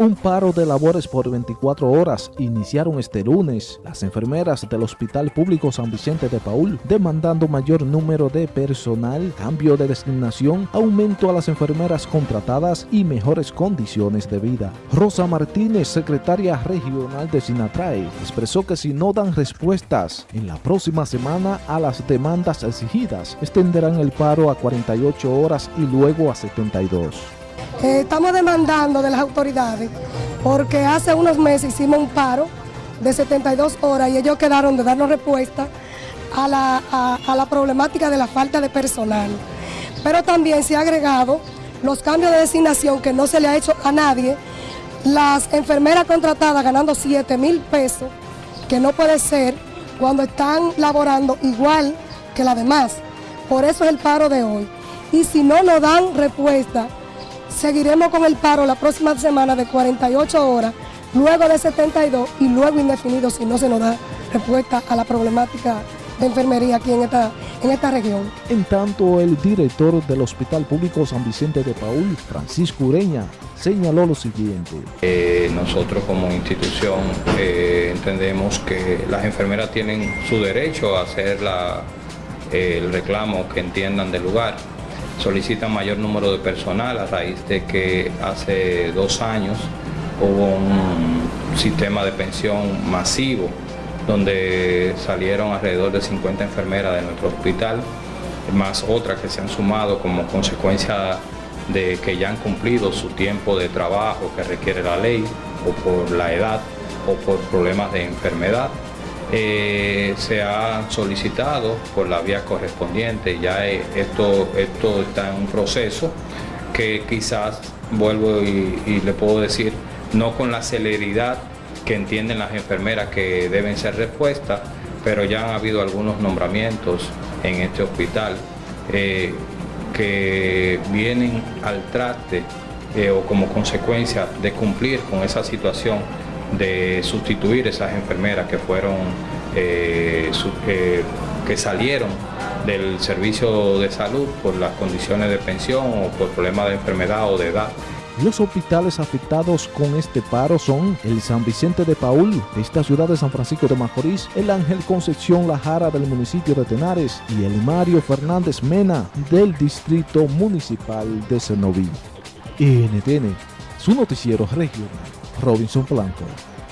Un paro de labores por 24 horas iniciaron este lunes las enfermeras del Hospital Público San Vicente de Paul, demandando mayor número de personal, cambio de designación, aumento a las enfermeras contratadas y mejores condiciones de vida. Rosa Martínez, secretaria regional de Sinatrae, expresó que si no dan respuestas en la próxima semana a las demandas exigidas, extenderán el paro a 48 horas y luego a 72. Eh, estamos demandando de las autoridades porque hace unos meses hicimos un paro de 72 horas y ellos quedaron de darnos respuesta a la, problemática de la falta de personal. Pero también se ha agregado los cambios de designación que no se le ha hecho a nadie, las enfermeras contratadas ganando 7 mil pesos, que no puede ser cuando están laborando igual que las demás. Por eso es el paro de hoy. Y si no nos dan respuesta, Seguiremos con el paro la próxima semana de 48 horas, luego de 72 y luego indefinido si no se nos da respuesta a la problemática de enfermería aquí en esta, en esta región. En tanto, el director del Hospital Público San Vicente de Paul, Francisco Ureña, señaló lo siguiente. Eh, nosotros como institución eh, entendemos que las enfermeras tienen su derecho a hacer la, el reclamo que entiendan del lugar solicitan mayor número de personal a raíz de que hace dos años hubo un sistema de pensión masivo donde salieron alrededor de 50 enfermeras de nuestro hospital, más otras que se han sumado como consecuencia de que ya han cumplido su tiempo de trabajo que requiere la ley o por la edad o por problemas de enfermedad. Eh, se ha solicitado por la vía correspondiente, ya esto, esto está en un proceso que quizás, vuelvo y, le puedo decir, no con la celeridad que entienden las enfermeras que deben ser respuestas, pero ya han habido algunos nombramientos en este hospital eh, que vienen al traste eh, o como consecuencia de cumplir con esa situación de sustituir esas enfermeras que fueron, eh, eh, que salieron del servicio de salud por las condiciones de pensión o por problemas de enfermedad o de edad. Los hospitales afectados con este paro son el San Vicente de Paul, de esta ciudad de San Francisco de Macorís, el Ángel Concepción La Jara del municipio de Tenares y el Mario Fernández Mena del distrito municipal de Cenoví. NTN, su noticiero regional. Robinson Blanco.